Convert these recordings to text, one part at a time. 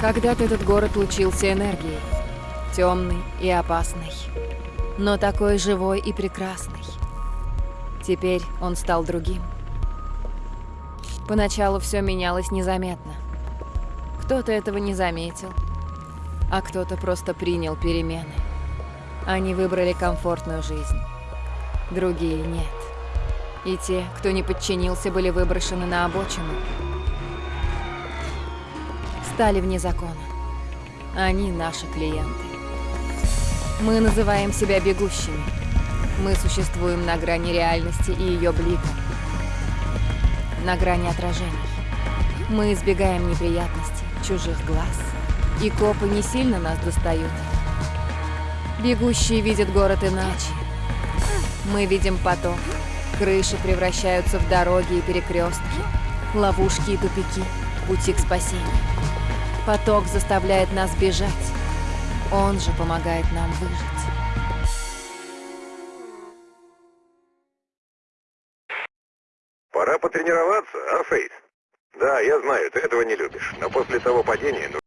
Когда-то этот город лучился энергией. Темный и опасный. Но такой живой и прекрасный. Теперь он стал другим. Поначалу все менялось незаметно. Кто-то этого не заметил, а кто-то просто принял перемены. Они выбрали комфортную жизнь. Другие нет. И те, кто не подчинился, были выброшены на обочину. Стали вне закона. Они наши клиенты. Мы называем себя бегущими. Мы существуем на грани реальности и ее блика. На грани отражений. Мы избегаем неприятностей, чужих глаз. И копы не сильно нас достают. Бегущие видят город иначе. Мы видим поток. Крыши превращаются в дороги и перекрестки, ловушки и тупики, пути к спасению. Поток заставляет нас бежать. Он же помогает нам выжить. Пора потренироваться, а, Фейт? Да, я знаю, ты этого не любишь, но после того падения... Ну...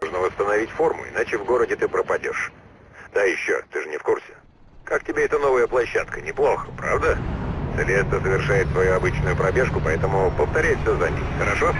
Нужно восстановить форму, иначе в городе ты пропадешь. Да еще, ты же не в курсе. Как тебе эта новая площадка? Неплохо, правда? Целеста совершает свою обычную пробежку, поэтому повторяй все за ней, хорошо?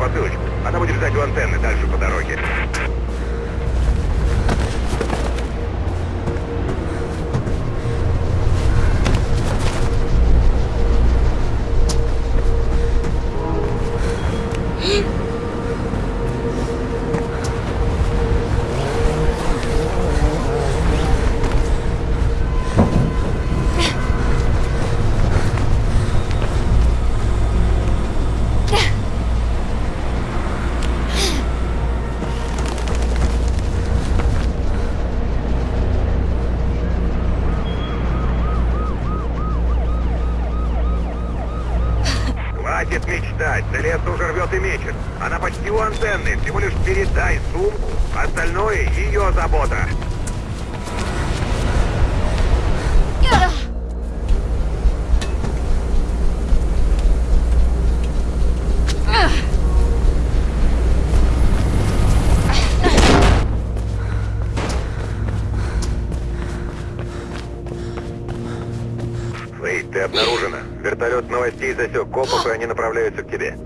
Должна засек копов, и они направляются к тебе.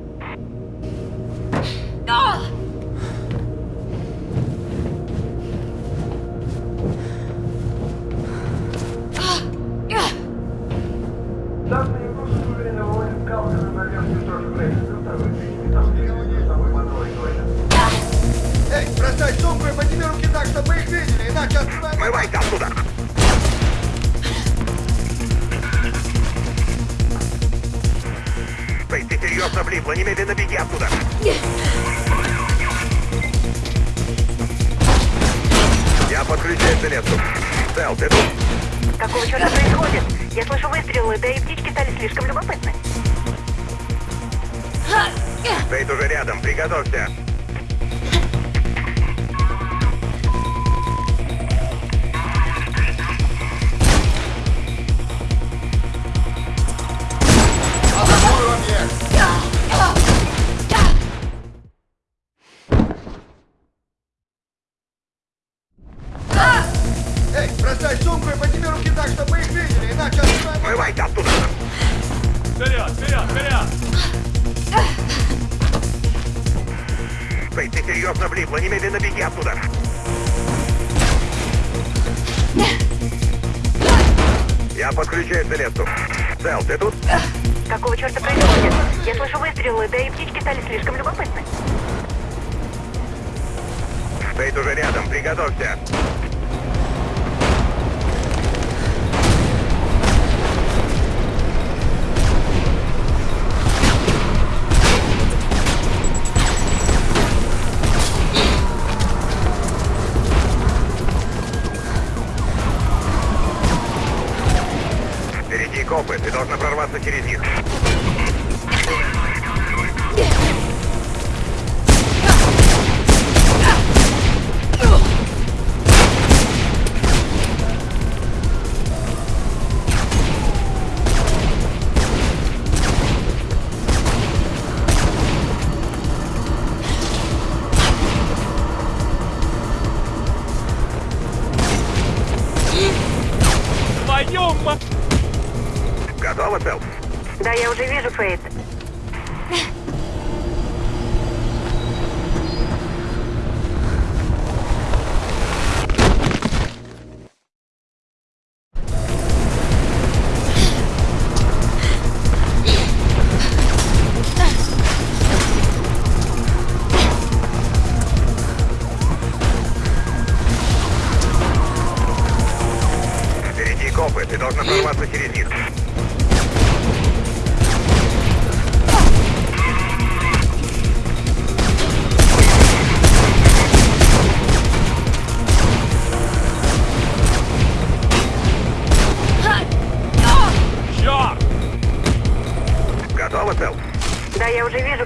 Стоит уже рядом, приготовься.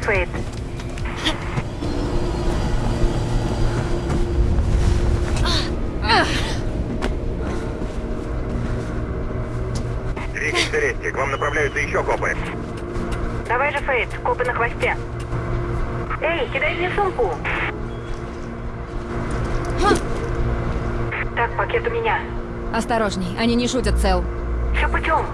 Фейт. Двигайся, Селесте, к вам направляются еще копы. Давай же, Фейт, копы на хвосте. Эй, кидай мне сумку. Так, пакет у меня. Осторожней, они не шутят, Цел. Все путем.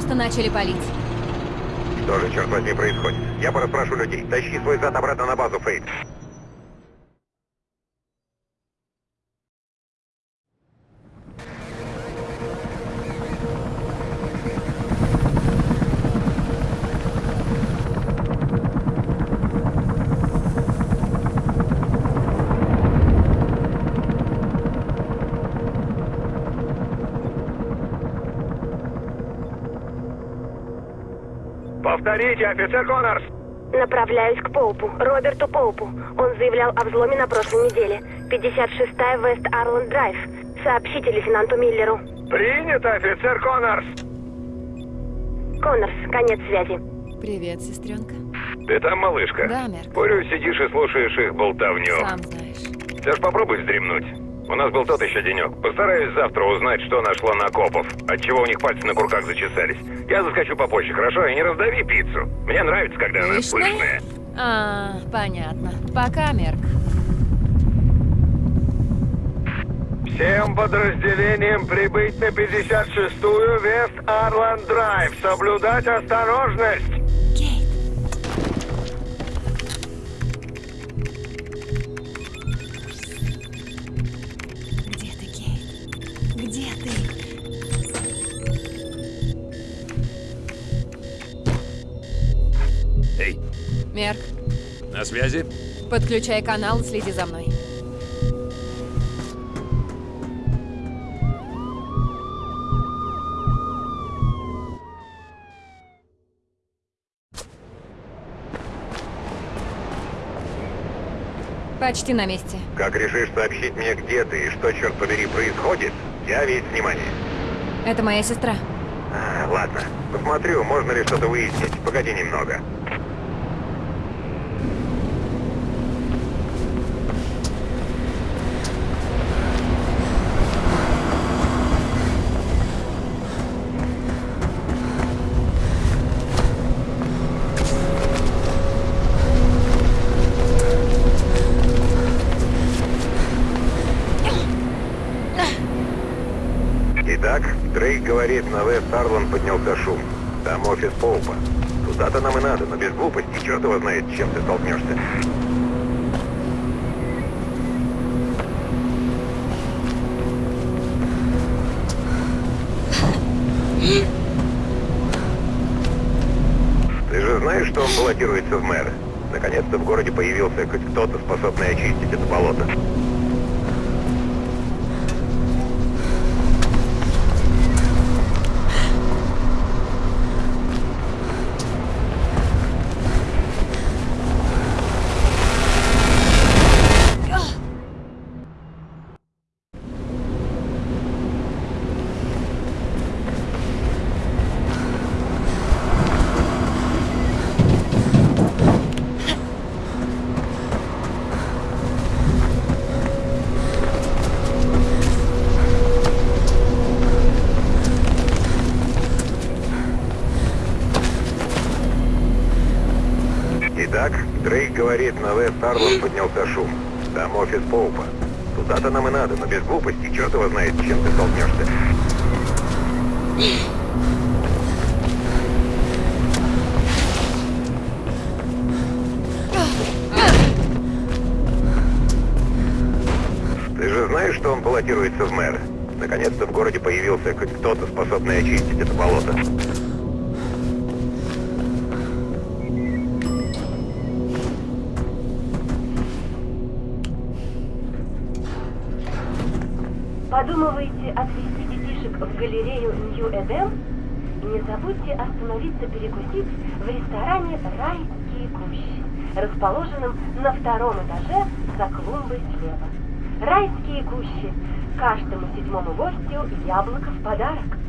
Просто начали палить. Что же, черт возьми, происходит? Я пораспрошу людей. Тащи свой зад обратно на базу, Фейт. Повторите, офицер Коннорс! Направляюсь к Поупу, Роберту Поупу. Он заявлял о взломе на прошлой неделе. 56-я Вест Арланд Драйв. Сообщите лейтенанту Миллеру. Принято, офицер Коннорс! Коннорс, конец связи. Привет, сестренка. Ты там, малышка? Да, Мерк. Курю, сидишь и слушаешь их болтовню. Сам знаешь. Все ж попробуй вздремнуть. У нас был тот еще денек. Постараюсь завтра узнать, что нашло на копов. Отчего у них пальцы на курках зачесались. Я заскочу попозже, хорошо? И не раздави пиццу. Мне нравится, когда она Пышная? пышная. А, понятно. Пока, Мерк. Всем подразделениям прибыть на 56-ю Вест Арланд Драйв. Соблюдать осторожность. Мерк, на связи? подключай канал следи за мной. Почти на месте. Как решишь сообщить мне, где ты и что, черт побери, происходит, я весь внимание. Это моя сестра. А, ладно. Посмотрю, можно ли что-то выяснить. Погоди немного. Говорит, на Вест Арлан поднялся шум. Там офис Поупа. Туда-то нам и надо, но без глупости, черт его знает, чем ты столкнешься. Ты же знаешь, что он баллотируется в мэры? Наконец-то в городе появился хоть кто-то, способный очистить это болото. Говорит, на Вест Арлан поднялся шум. Там офис Поупа. Туда-то нам и надо, но без глупости, черт его знает, чем ты столкнешься. Ты же знаешь, что он баллотируется в мэры? Наконец-то в городе появился хоть кто-то, способный очистить это болото. Подумываете отвезти детишек в галерею Нью-Эдем? Не забудьте остановиться перекусить в ресторане «Райские кущи», расположенном на втором этаже за клумбой слева. «Райские кущи» – каждому седьмому гостю яблоко в подарок.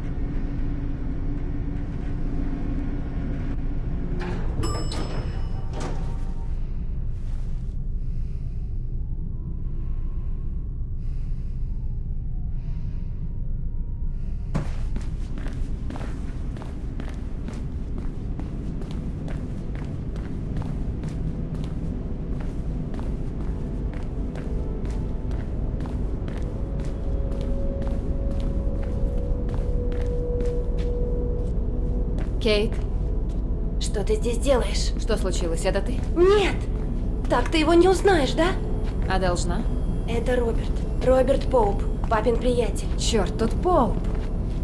Кейт, Что ты здесь делаешь? что случилось? Это ты? Нет! Так ты его не узнаешь, да? А должна? Это Роберт. Роберт Поуп, папин приятель. Черт, тут Поуп.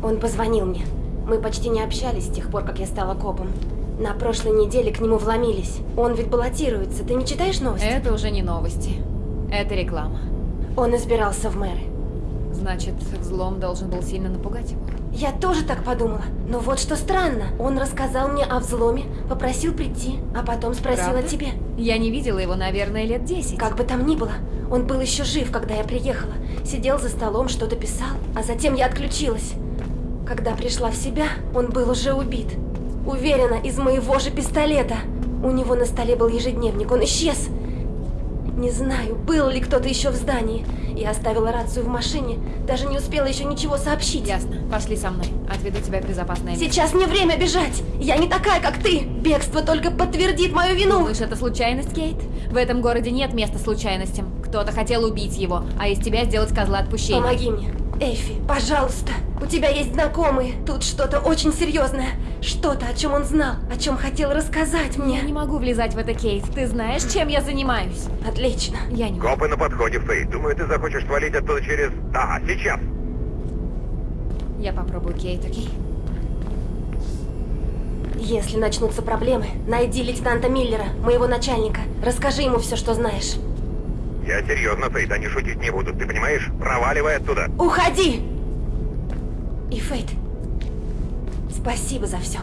Он позвонил мне. Мы почти не общались с тех пор, как я стала копом. На прошлой неделе к нему вломились. Он ведь баллотируется. Ты не читаешь новости? Это уже не новости. Это реклама. Он избирался в мэры. Значит, взлом должен был сильно напугать его. Я тоже так подумала. Но вот что странно. Он рассказал мне о взломе, попросил прийти, а потом спросил Правда? о тебе. Я не видела его, наверное, лет десять. Как бы там ни было, он был еще жив, когда я приехала. Сидел за столом, что-то писал, а затем я отключилась. Когда пришла в себя, он был уже убит. Уверена, из моего же пистолета. У него на столе был ежедневник, он исчез. Не знаю, был ли кто-то еще в здании. Я оставила рацию в машине, даже не успела еще ничего сообщить. Ясно. Пошли со мной. Отведу тебя в безопасное место. Сейчас не время бежать! Я не такая, как ты! Бегство только подтвердит мою вину! Думаешь, это случайность, Кейт? В этом городе нет места случайностям. Кто-то хотел убить его, а из тебя сделать козла отпущения. Помоги мне. Эйфи, пожалуйста. У тебя есть знакомые. Тут что-то очень серьезное. Что-то, о чем он знал, о чем хотел рассказать Я мне. не могу влезать в это, Кейт. Ты знаешь, чем я занимаюсь? Отлично. Я не могу. Копы на подходе, Фэй. Думаю, ты захочешь свалить оттуда через... Ага, сейчас. Я попробую, Кейт, окей? Если начнутся проблемы, найди лейтенанта Миллера, моего начальника. Расскажи ему все, что знаешь. Я серьезно, Фейт, они шутить не будут, ты понимаешь? Проваливай оттуда. Уходи! И Фейт, спасибо за все.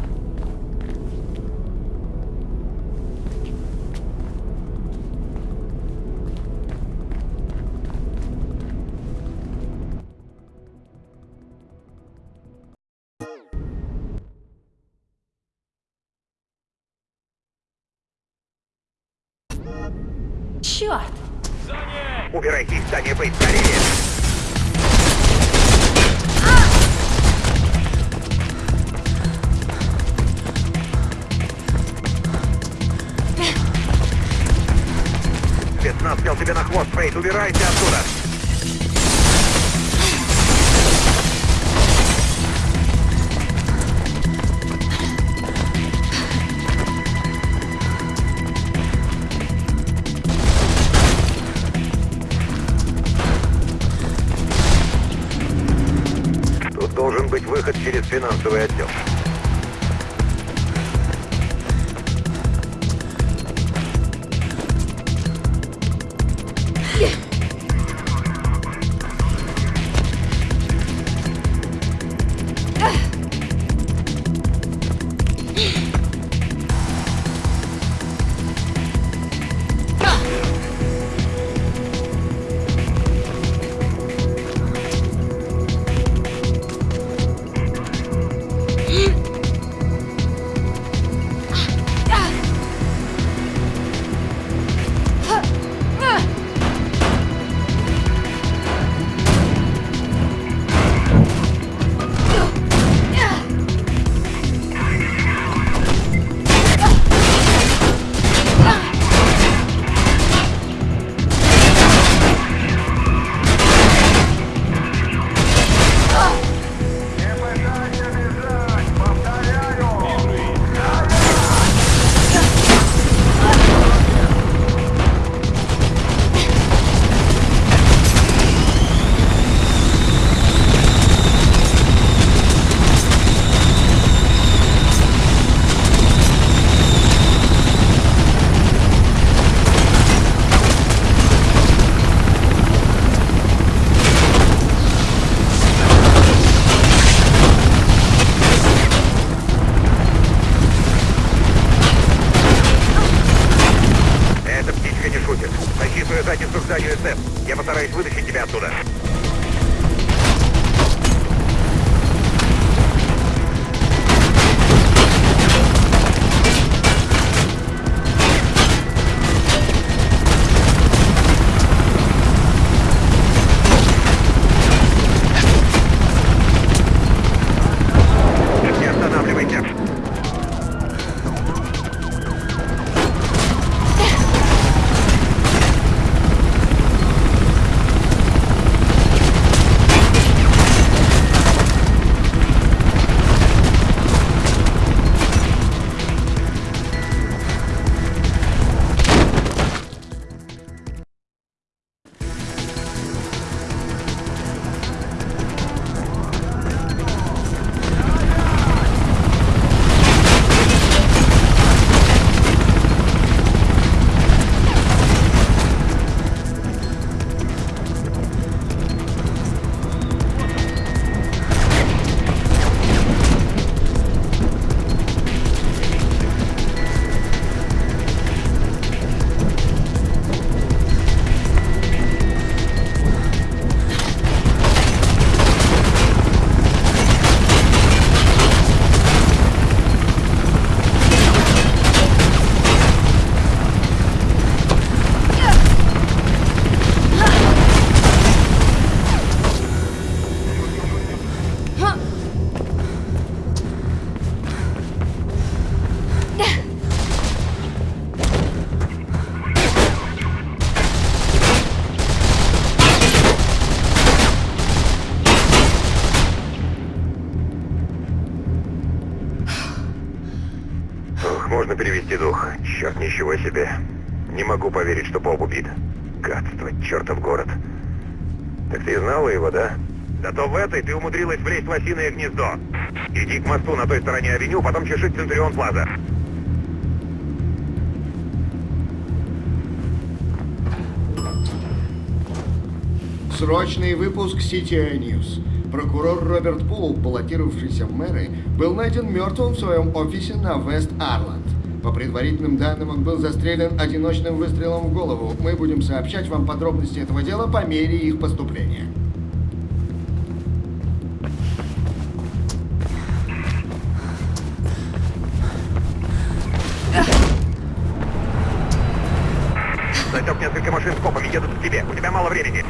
Можно перевести дух. Черт, ничего себе. Не могу поверить, что Боб убит. Гадство, чертов город. Так ты знала его, да? Да то в этой ты умудрилась влезть в осиное гнездо. Иди к мосту на той стороне авеню, потом чеши Центурион Плаза. Срочный выпуск CTI News. Прокурор Роберт Пул, баллотировавшийся в мэры, был найден мертвым в своем офисе на Вест-Арланд. По предварительным данным, он был застрелен одиночным выстрелом в голову. Мы будем сообщать вам подробности этого дела по мере их поступления. Засек несколько машин с копами, едут к тебе. У тебя мало времени.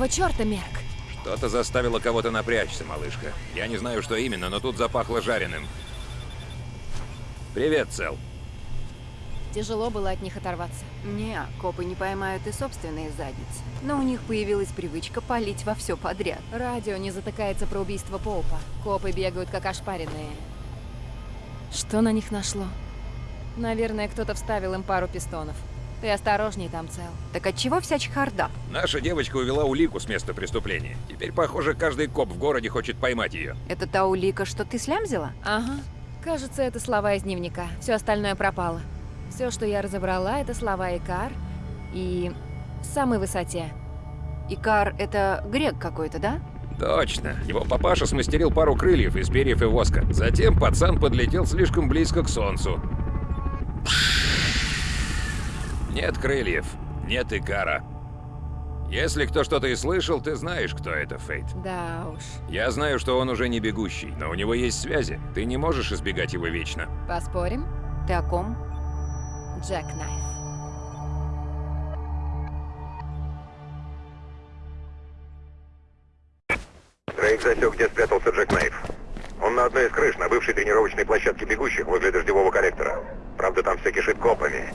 Какого черта, Мерк? Что-то заставило кого-то напрячься, малышка. Я не знаю, что именно, но тут запахло жареным. Привет, Цел. Тяжело было от них оторваться. Не, копы не поймают и собственные задницы. Но у них появилась привычка палить во все подряд. Радио не затыкается про убийство Поупа. Копы бегают как ошпаренные. Что на них нашло? Наверное, кто-то вставил им пару пистонов. Ты осторожней там, Цел. Так от чего вся чехарда? Наша девочка увела улику с места преступления. Теперь, похоже, каждый коп в городе хочет поймать ее. Это та улика, что ты слямзила? Ага. Кажется, это слова из дневника. Все остальное пропало. Все, что я разобрала, это слова Икар и самой высоте. Икар — это грек какой-то, да? Точно. Его папаша смастерил пару крыльев из перьев и воска. Затем пацан подлетел слишком близко к солнцу. Нет крыльев, нет Икара. Если кто что-то и слышал, ты знаешь, кто это, Фейт. Да уж. Я знаю, что он уже не бегущий, но у него есть связи. Ты не можешь избегать его вечно. Поспорим? Ты о ком? Джек Найф. Дрейк засек, где спрятался Джек Найф. Он на одной из крыш, на бывшей тренировочной площадке бегущих возле дождевого коллектора. Правда, там все кишит копами.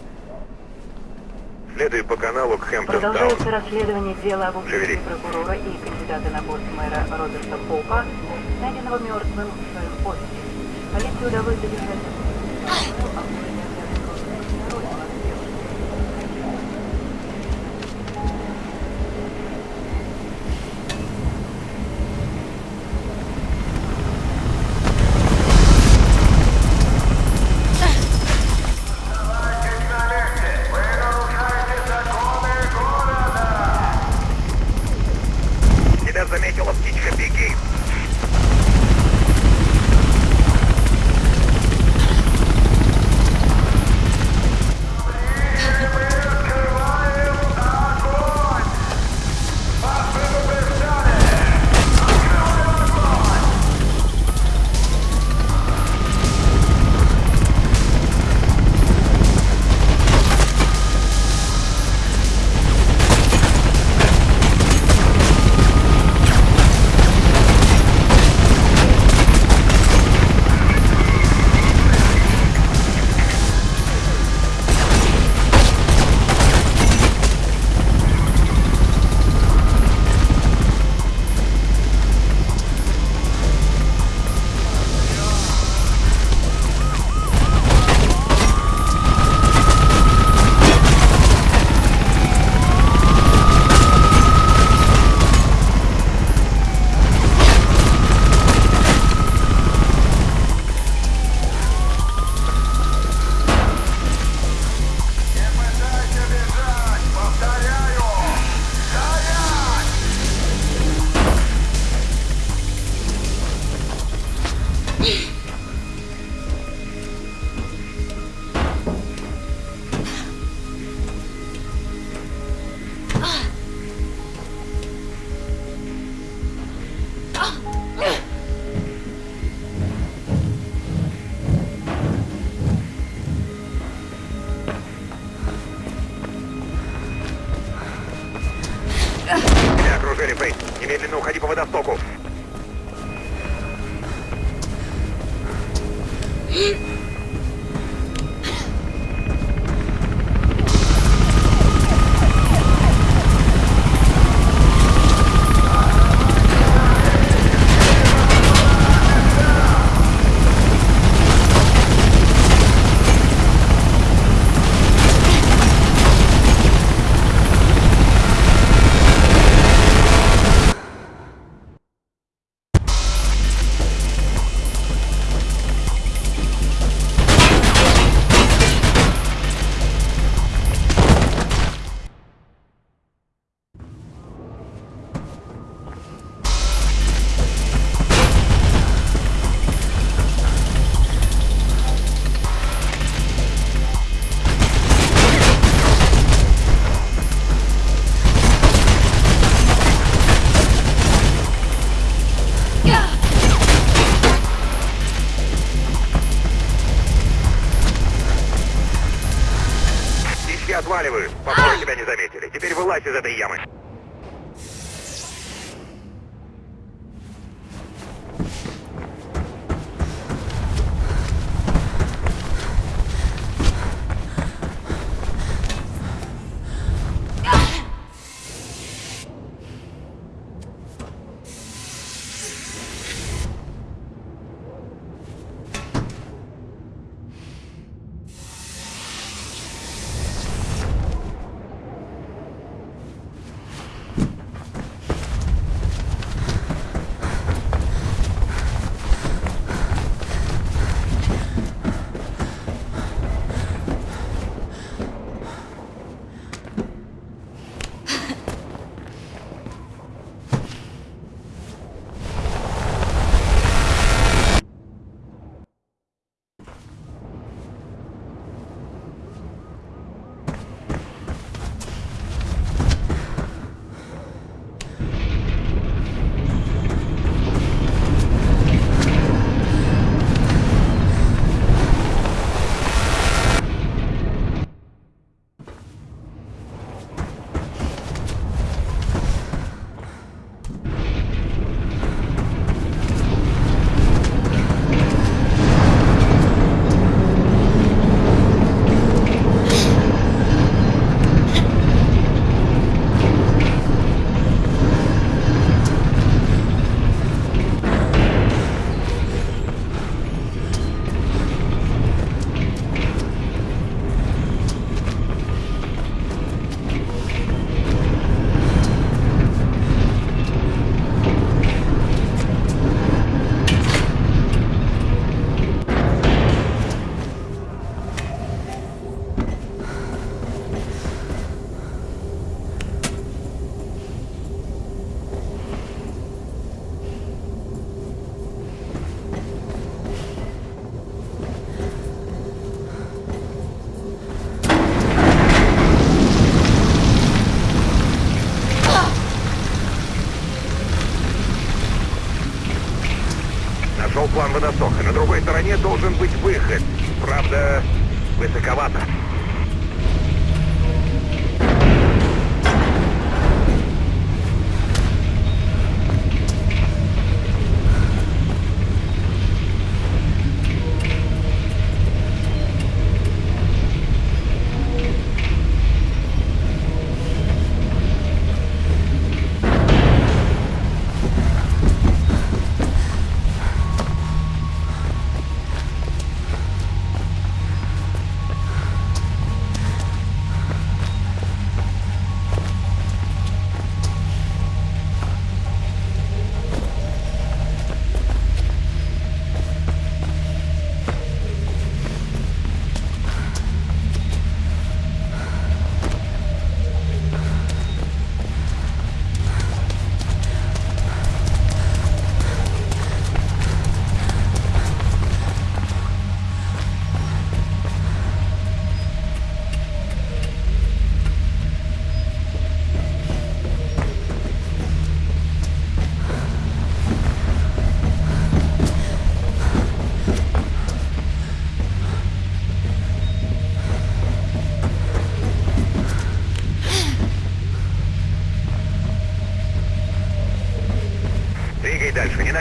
Следуй по каналу к Хэмптон Продолжается расследование дела об убийстве прокурора и кандидата на пост мэра Роберта Поупа, найденного мертвым в своем офисе. Полиции удалось задержать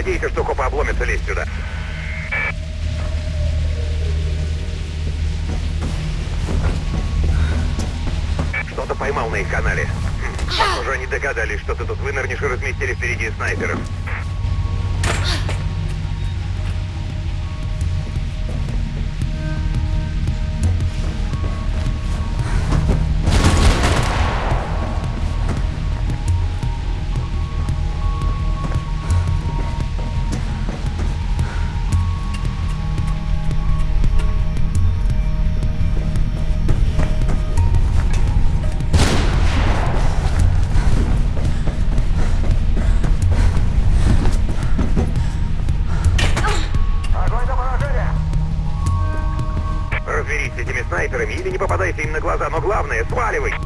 надейся, что копы обломятся лезть сюда. Что-то поймал на их канале. Похоже, они догадались, что ты тут вынырнешь и разместили впереди снайперов. Глаза, но главное, сваливай!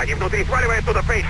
Они внутри, сваливай оттуда, Фейс!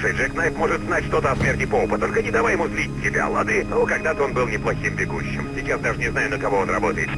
Слушай, Джек Найп может знать что-то о смерти Поупа, только не давай ему злить тебя, лады? Ну, когда-то он был неплохим бегущим. Сейчас даже не знаю, на кого он работает.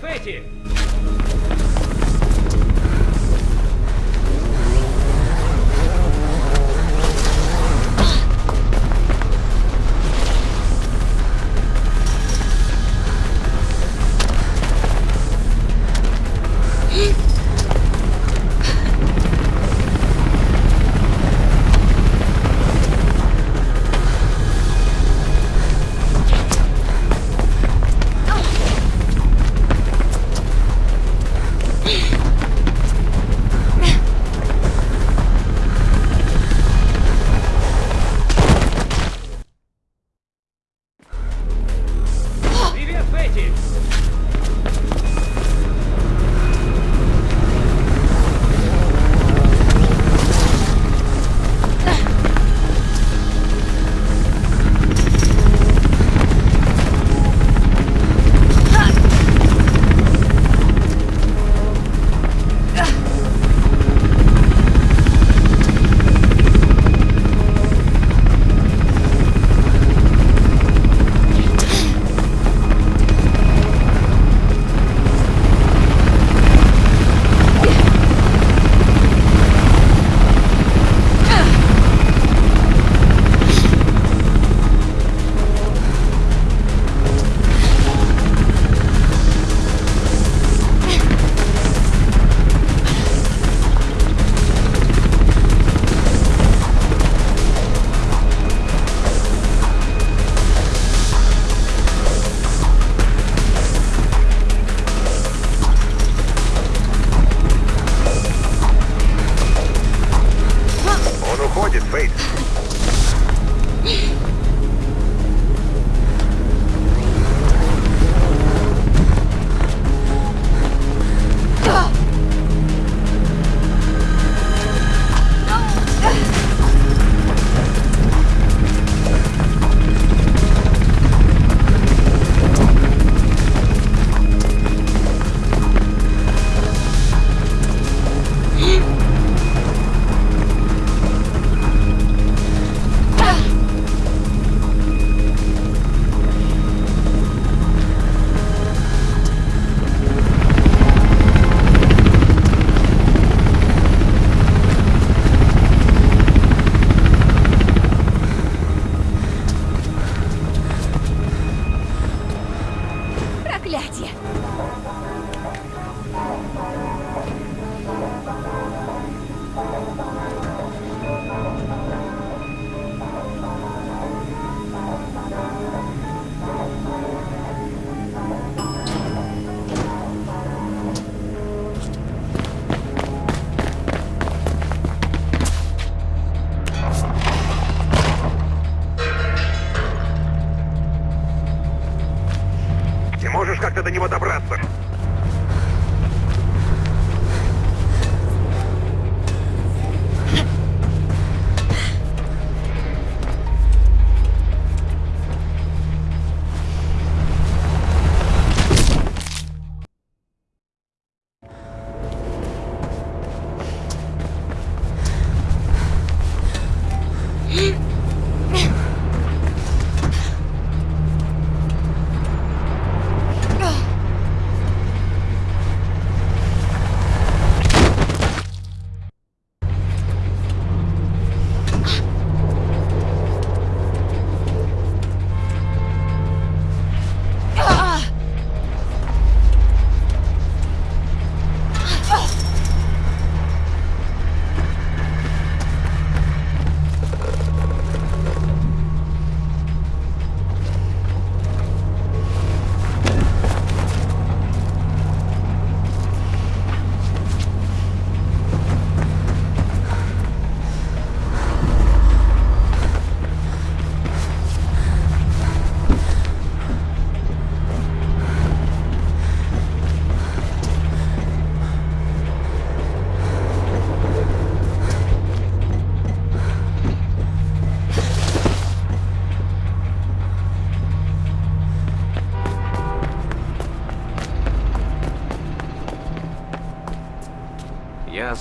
Привет,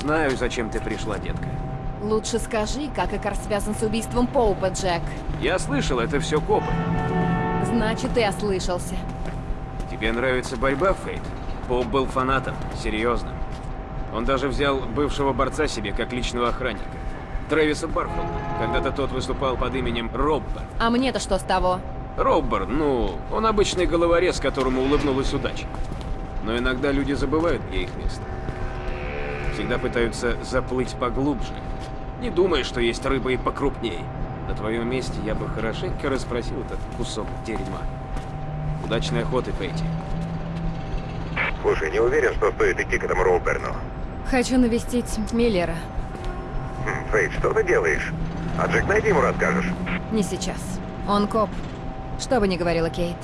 знаю, зачем ты пришла, детка. Лучше скажи, как Икар связан с убийством Поупа, Джек. Я слышал, это все копы. Значит, ты ослышался. Тебе нравится борьба, Фейт? Поп был фанатом, серьезно. Он даже взял бывшего борца себе как личного охранника. Трэвиса Барфолда. Когда-то тот выступал под именем Роббер. А мне-то что с того? Роббер, ну, он обычный головорез, которому улыбнулась удача. Но иногда люди забывают, где их место. Всегда пытаются заплыть поглубже. Не думай, что есть рыба и покрупней. На твоем месте я бы хорошенько расспросил этот кусок дерьма. Удачной охоты, Пейти. Слушай, не уверен, что стоит идти к этому Роуберну. Хочу навестить Миллера. Хм, Фейт, что ты делаешь? А Джек, найди ему расскажешь. Не сейчас. Он коп. Что бы ни говорила Кейт.